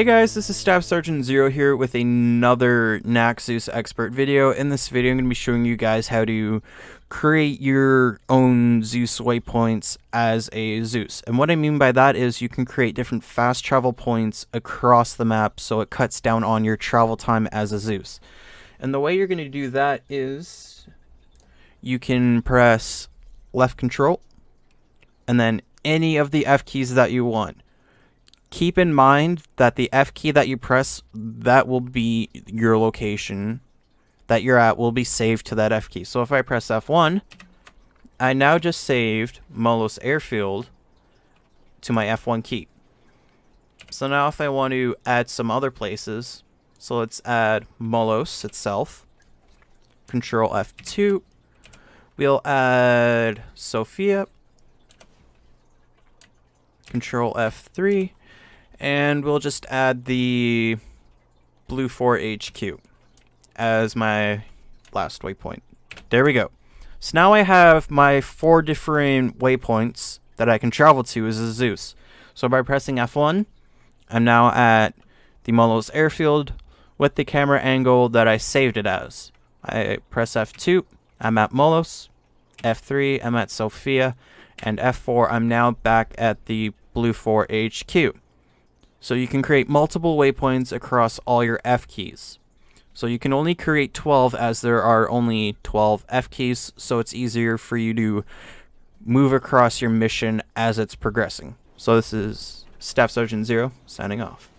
Hey guys, this is Staff Sergeant Zero here with another Naxos expert video. In this video, I'm going to be showing you guys how to create your own Zeus waypoints as a Zeus. And what I mean by that is you can create different fast travel points across the map so it cuts down on your travel time as a Zeus. And the way you're going to do that is you can press left control and then any of the F keys that you want keep in mind that the F key that you press, that will be your location that you're at will be saved to that F key. So if I press F1, I now just saved Molos Airfield to my F1 key. So now if I want to add some other places, so let's add Molos itself, Control F2, we'll add Sofia, Control F3, and we'll just add the BLUFOR HQ as my last waypoint. There we go. So now I have my four different waypoints that I can travel to as a Zeus. So by pressing F1, I'm now at the Molos airfield with the camera angle that I saved it as. I press F2, I'm at Molos. F3, I'm at Sofia. And F4, I'm now back at the BLUFOR HQ. So you can create multiple waypoints across all your F keys. So you can only create 12 as there are only 12 F keys, so it's easier for you to move across your mission as it's progressing. So this is Staff Sergeant Zero signing off.